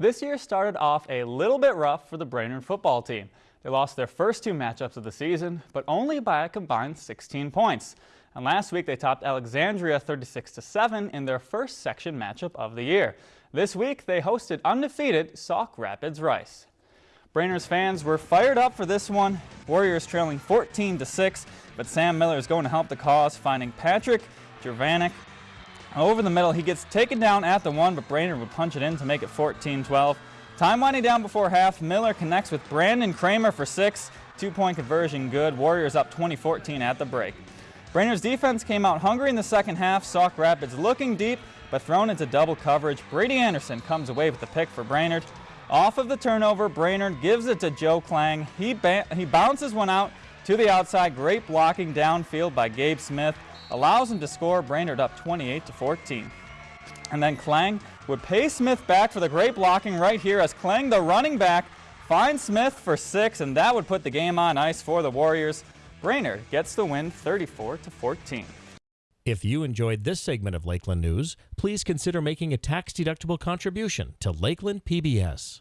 This year started off a little bit rough for the Brainerd football team. They lost their first two matchups of the season, but only by a combined 16 points. And last week they topped Alexandria 36-7 in their first section matchup of the year. This week they hosted undefeated Sauk Rapids Rice. Brainerd's fans were fired up for this one. Warriors trailing 14-6, but Sam Miller is going to help the cause, finding Patrick Jervanik over the middle, he gets taken down at the one, but Brainerd would punch it in to make it 14-12. Time winding down before half, Miller connects with Brandon Kramer for six. Two-point conversion good. Warriors up 20-14 at the break. Brainerd's defense came out hungry in the second half. Sauk Rapids looking deep, but thrown into double coverage. Brady Anderson comes away with the pick for Brainerd. Off of the turnover, Brainerd gives it to Joe Klang. He, he bounces one out to the outside. Great blocking downfield by Gabe Smith allows him to score Brainerd up 28 to 14. And then Klang would pay Smith back for the great blocking right here as Klang, the running back, finds Smith for six, and that would put the game on ice for the Warriors. Brainerd gets the win 34 to 14. If you enjoyed this segment of Lakeland News, please consider making a tax-deductible contribution to Lakeland PBS.